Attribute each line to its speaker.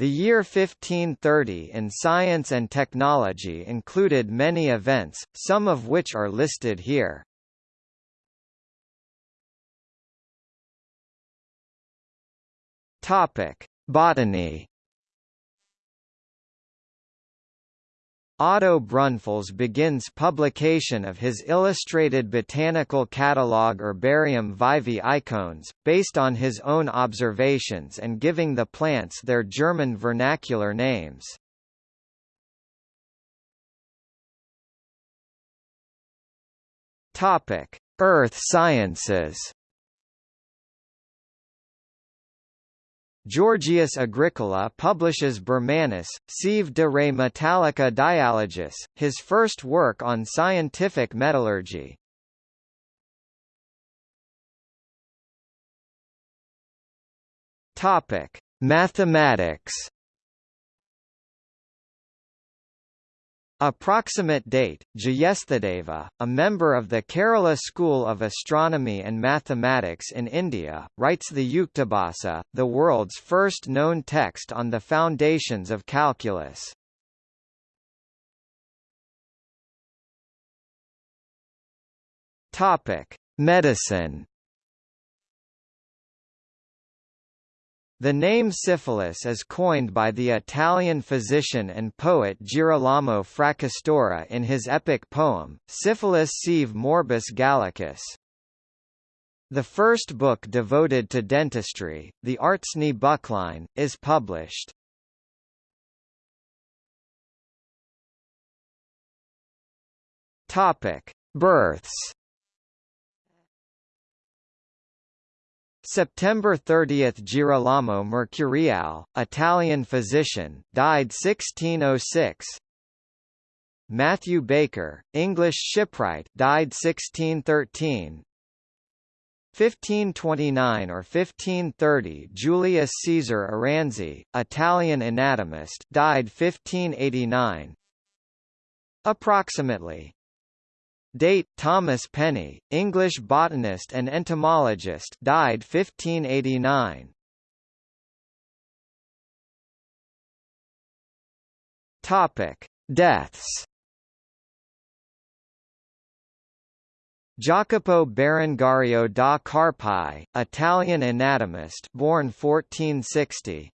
Speaker 1: The year 1530 in science and technology included many events, some of which are listed here. Topic: Botany Otto Brunfels begins publication of his illustrated botanical catalogue Herbarum Vivae Eicones, based on his own observations and giving the plants their German vernacular names. Earth sciences Georgius Agricola publishes Bermannus, Sive de re metallica dialogus, his first work on scientific metallurgy. Topic: Mathematics. Approximate date, Jyesthadeva, a member of the Kerala School of Astronomy and Mathematics in India, writes the Yuktibhasa, the world's first known text on the foundations of calculus. Medicine The name syphilis is coined by the Italian physician and poet Girolamo Fracastoro in his epic poem, Syphilis sive morbus Gallicus. The first book devoted to dentistry, the Artzney Buchlein, is published. Births September 30 – Girolamo Mercuriale, Italian physician, died 1606 Matthew Baker, English shipwright died 1613 1529 or 1530 Julius Caesar Aranzi, Italian anatomist died 1589 Approximately Date Thomas Penny, English botanist and entomologist, died 1589. Topic: Deaths. Jacopo Berengario da Carpi, Italian anatomist, born 1460.